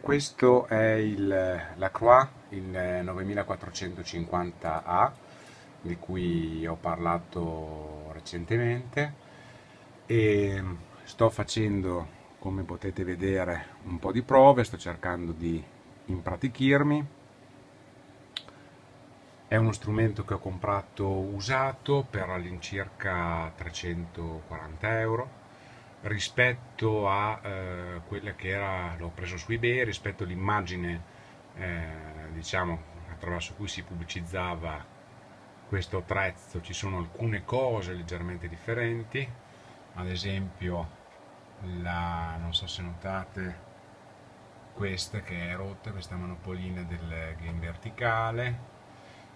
questo è il, la Croix, il 9450A di cui ho parlato recentemente. E sto facendo come potete vedere un po' di prove, sto cercando di impratichirmi. È uno strumento che ho comprato usato per all'incirca 340 euro rispetto a eh, quella che era, l'ho preso su eBay, rispetto all'immagine eh, diciamo attraverso cui si pubblicizzava questo attrezzo ci sono alcune cose leggermente differenti. Ad esempio la, non so se notate questa che è rotta, questa manopolina del game verticale.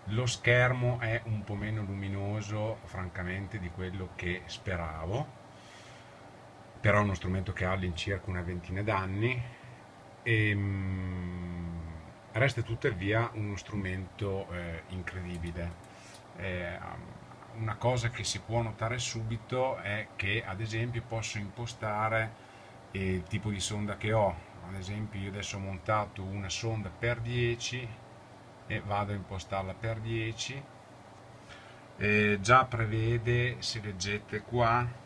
Lo schermo è un po' meno luminoso francamente di quello che speravo però è uno strumento che ha all'incirca una ventina d'anni e ehm, resta tuttavia uno strumento eh, incredibile. Eh, una cosa che si può notare subito è che ad esempio posso impostare il tipo di sonda che ho, ad esempio io adesso ho montato una sonda per 10 e vado a impostarla per 10 e già prevede, se leggete qua,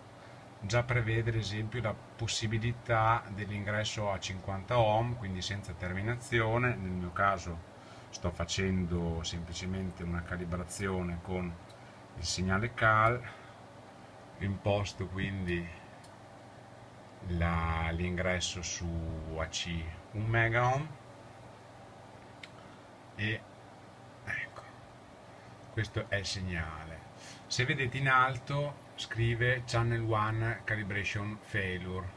già prevede ad esempio la possibilità dell'ingresso a 50 ohm, quindi senza terminazione, nel mio caso sto facendo semplicemente una calibrazione con il segnale CAL, imposto quindi l'ingresso su AC 1 MΩ e ecco, questo è il segnale. Se vedete in alto scrive channel 1 calibration failure.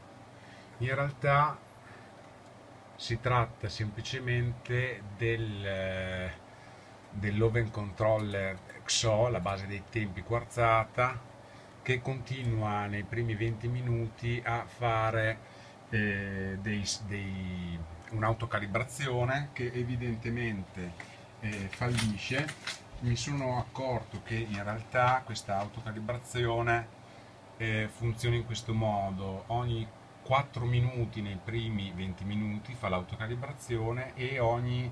In realtà si tratta semplicemente del, eh, dell'oven controller XO, la base dei tempi quarzata che continua nei primi 20 minuti a fare eh, un'autocalibrazione che evidentemente eh, fallisce mi sono accorto che in realtà questa autocalibrazione eh, funziona in questo modo. Ogni 4 minuti nei primi 20 minuti fa l'autocalibrazione e ogni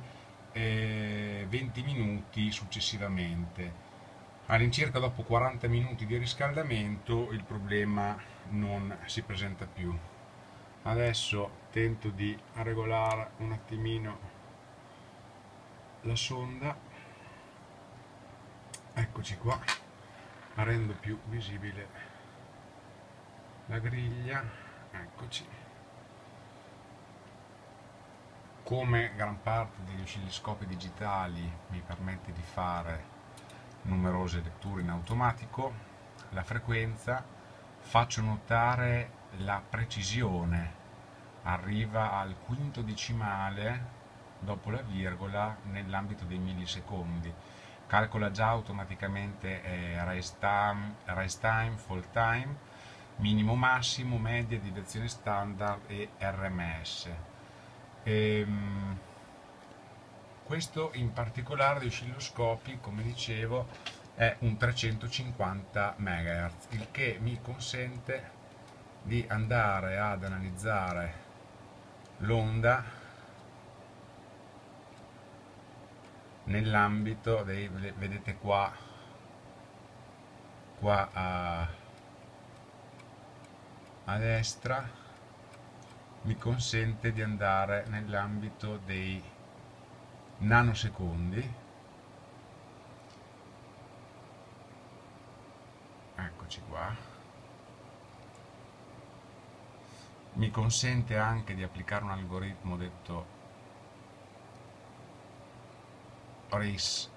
eh, 20 minuti successivamente. All'incirca dopo 40 minuti di riscaldamento il problema non si presenta più. Adesso tento di regolare un attimino la sonda eccoci qua. Rendo più visibile la griglia. Eccoci. Come gran parte degli oscilloscopi digitali mi permette di fare numerose letture in automatico la frequenza faccio notare la precisione. Arriva al quinto decimale dopo la virgola nell'ambito dei millisecondi calcola già automaticamente eh, race, time, race time, fall time, minimo massimo, media, direzione standard e RMS. Ehm, questo in particolare di oscilloscopi, come dicevo, è un 350 MHz, il che mi consente di andare ad analizzare l'onda nell'ambito dei vedete qua qua a, a destra mi consente di andare nell'ambito dei nanosecondi. Eccoci qua. Mi consente anche di applicare un algoritmo detto RIS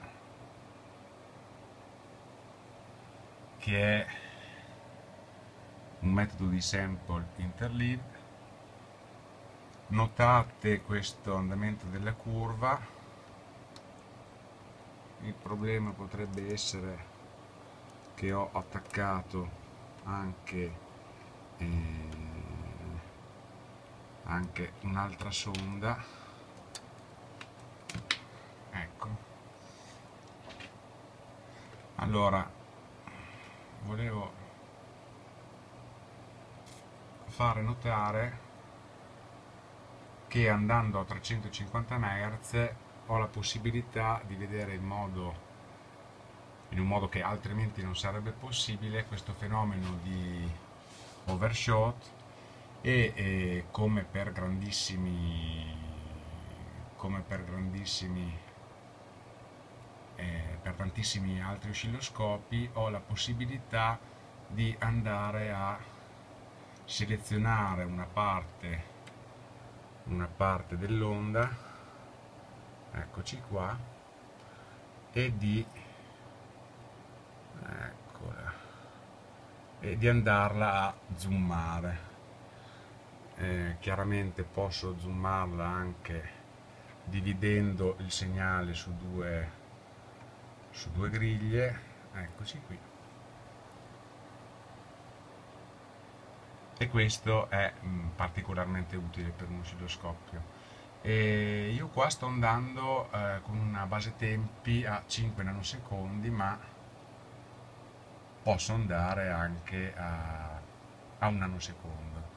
che è un metodo di sample interleave. Notate questo andamento della curva. Il problema potrebbe essere che ho attaccato anche, eh, anche un'altra sonda allora volevo fare notare che andando a 350 Hz ho la possibilità di vedere in modo in un modo che altrimenti non sarebbe possibile questo fenomeno di overshot e, e come per grandissimi come per grandissimi tantissimi altri oscilloscopi ho la possibilità di andare a selezionare una parte una parte dell'onda eccoci qua e di eccola e di andarla a zoomare. Eh, chiaramente posso zoomarla anche dividendo il segnale su due, su due griglie eccoci qui. E questo è mm, particolarmente utile per un oscilloscopio. E io qua sto andando eh, con una base tempi a 5 nanosecondi ma posso andare anche a, a un nanosecondo